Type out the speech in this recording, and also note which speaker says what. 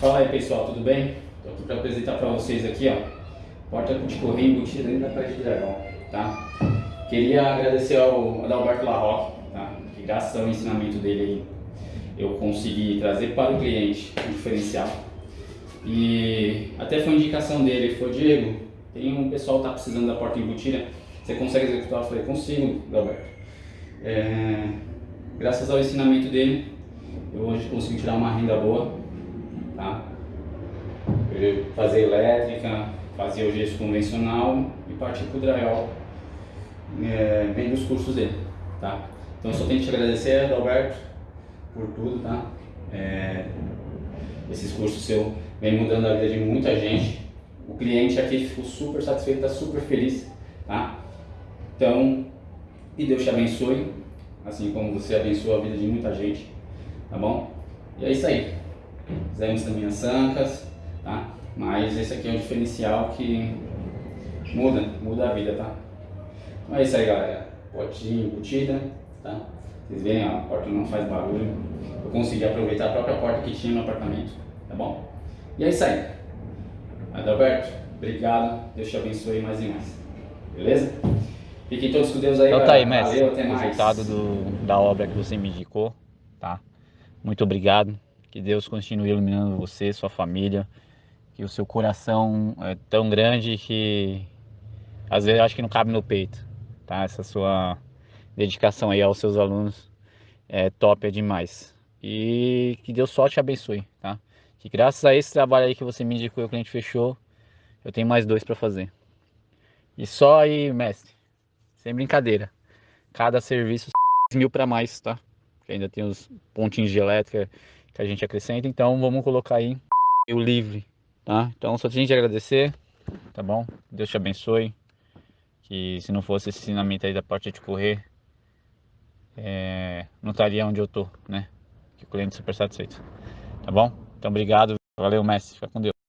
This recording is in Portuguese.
Speaker 1: Fala aí pessoal, tudo bem? Estou aqui para apresentar para vocês aqui, ó, porta de correio embutida dentro da Praia de Dragão, tá? Queria agradecer ao Adalberto Larroque, tá? Que graças ao ensinamento dele eu consegui trazer para o cliente um diferencial. E até foi indicação dele, foi Diego, tem um pessoal que tá precisando da porta embutida, você consegue executar? Eu falei, consigo, Adalberto. É, graças ao ensinamento dele, eu hoje consegui tirar uma renda boa tá? Fazia elétrica, fazia o gesso convencional e parti para o drywall, é, vem dos cursos dele, tá? Então só tenho que te agradecer, Adalberto, por tudo, tá? É, esses cursos seu vem mudando a vida de muita gente. O cliente aqui ficou super satisfeito, está super feliz, tá? Então, e Deus te abençoe, assim como você abençoa a vida de muita gente, tá bom? E é isso aí. Fizemos também as ancas, tá? Mas esse aqui é um diferencial que muda, muda a vida, tá? Então é isso aí, galera. Potinho embutida, tá? Vocês veem, ó, a porta não faz barulho. Eu consegui aproveitar a própria porta que tinha no apartamento, tá bom? E é isso aí. Adalberto, obrigado. Deus te abençoe mais e mais. Beleza? Fiquem todos com Deus aí,
Speaker 2: Então tá aí, mestre.
Speaker 1: Valeu, até mais.
Speaker 2: Resultado do, da obra que você me indicou, tá? Muito obrigado. Que Deus continue iluminando você, sua família. Que o seu coração é tão grande que às vezes acho que não cabe no peito, tá? Essa sua dedicação aí aos seus alunos é top, é demais. E que Deus só te abençoe, tá? Que graças a esse trabalho aí que você me indicou e o cliente fechou, eu tenho mais dois para fazer. E só aí, mestre, sem brincadeira, cada serviço mil para mais, tá? Ainda tem os pontinhos de elétrica que a gente acrescenta, então vamos colocar aí o livre, tá? Então só tem que agradecer, tá bom? Deus te abençoe, que se não fosse esse ensinamento aí da parte de correr, é, não estaria onde eu tô, né? Que o cliente super satisfeito, tá bom? Então obrigado, valeu mestre, fica com Deus.